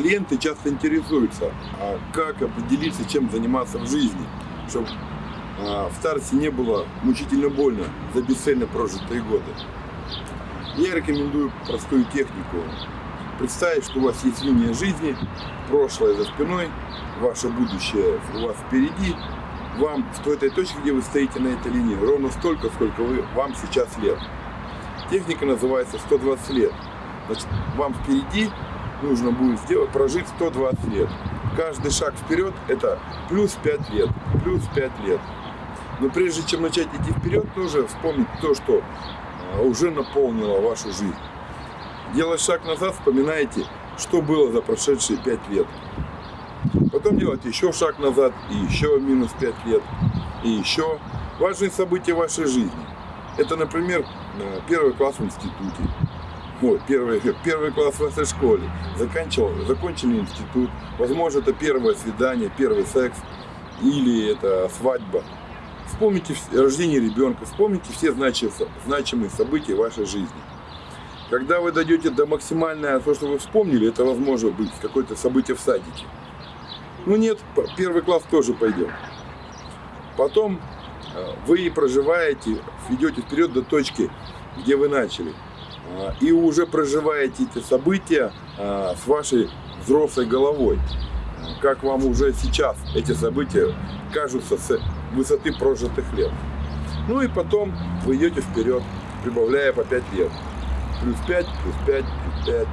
Клиенты часто интересуются, а как определиться, чем заниматься в жизни, чтобы а, в старости не было мучительно больно за бесцельно прожитые годы. Я рекомендую простую технику. Представить, что у вас есть линия жизни, прошлое за спиной, ваше будущее у вас впереди, вам в этой точке, где вы стоите на этой линии, ровно столько, сколько вы, вам сейчас лет. Техника называется 120 лет. Значит, вам впереди нужно будет сделать, прожить 120 лет. Каждый шаг вперед это плюс 5 лет, плюс 5 лет. Но прежде чем начать идти вперед, нужно вспомнить то, что а, уже наполнило вашу жизнь. Делая шаг назад, вспоминайте, что было за прошедшие 5 лет. Потом делать еще шаг назад, и еще минус 5 лет, и еще. Важные события вашей жизни. Это, например, первый класс в институте. Ой, первый, первый класс в вашей школе. Заканчивал, закончили институт. Возможно, это первое свидание, первый секс. Или это свадьба. Вспомните рождение ребенка, вспомните все значимые события вашей жизни. Когда вы дойдете до максимального, то, что вы вспомнили, это возможно быть какое-то событие в садике. Ну нет, первый класс тоже пойдем. Потом э, вы проживаете, идете вперед до точки, где вы начали. Э, и уже проживаете эти события э, с вашей взрослой головой. Как вам уже сейчас эти события кажутся с высоты прожитых лет. Ну и потом вы идете вперед, прибавляя по 5 лет. Плюс 5, плюс 5, плюс 5.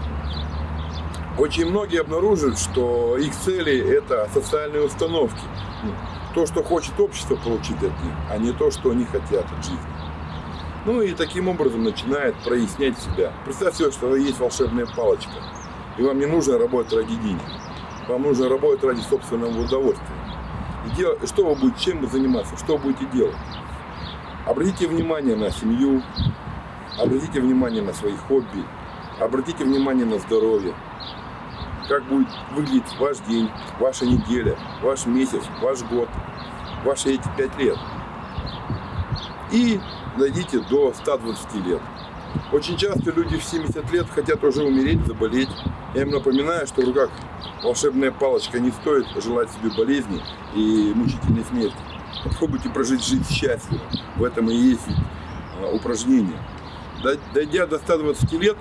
Очень многие обнаруживают, что их цели – это социальные установки. То, что хочет общество получить от них, а не то, что они хотят от жизни. Ну и таким образом начинает прояснять себя. Представьте, что есть волшебная палочка, и вам не нужно работать ради денег. Вам нужно работать ради собственного удовольствия. И дел... Что вы будете, чем вы заниматься, что вы будете делать? Обратите внимание на семью, обратите внимание на свои хобби, обратите внимание на здоровье, как будет выглядеть ваш день, ваша неделя, ваш месяц, ваш год, ваши эти пять лет. И дойдите до 120 лет. Очень часто люди в 70 лет хотят уже умереть, заболеть. Я им напоминаю, что в руках волшебная палочка не стоит желать себе болезни и мучительной смерти. Попробуйте прожить жизнь счастливо. В этом и есть а, упражнение. Дойдя до 120 лет,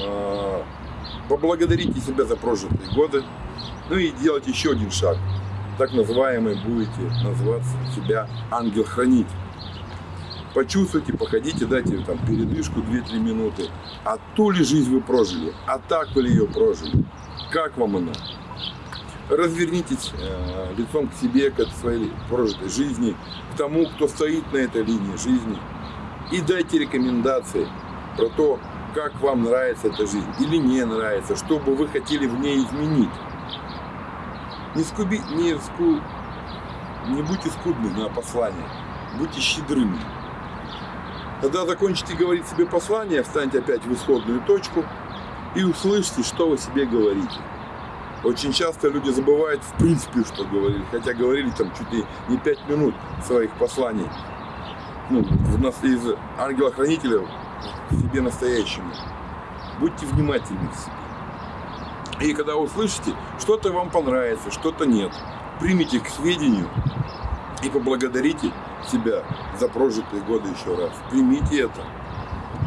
а, поблагодарите себя за прожитые годы, ну и делать еще один шаг. Так называемый будете называться себя ангел-хранитель. Почувствуйте, походите, дайте там передышку 2-3 минуты. А ту ли жизнь вы прожили, а так вы ли ее прожили, как вам она? Развернитесь э, лицом к себе, к своей прожитой жизни, к тому, кто стоит на этой линии жизни. И дайте рекомендации про то, как вам нравится эта жизнь или не нравится, что бы вы хотели в ней изменить. Не, скуби, не, ску, не будьте скудны на послание, будьте щедрыми. Когда закончите говорить себе послание, встаньте опять в исходную точку и услышьте, что вы себе говорите. Очень часто люди забывают в принципе, что говорили, хотя говорили там чуть ли не 5 минут своих посланий. Ну, у нас из ангела-хранителя себе настоящему. Будьте внимательны к себе. И когда услышите, что-то вам понравится, что-то нет, примите к сведению и поблагодарите себя за прожитые годы еще раз. Примите это.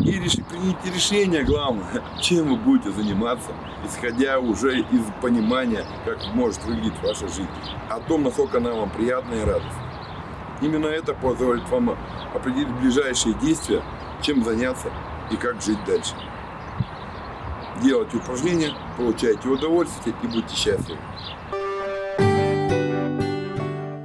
И реши, примите решение, главное, чем вы будете заниматься, исходя уже из понимания, как может выглядеть ваша жизнь, о том, насколько она вам приятна и радостна. Именно это позволит вам определить ближайшие действия, чем заняться и как жить дальше. Делайте упражнения, получайте удовольствие и будьте счастливы.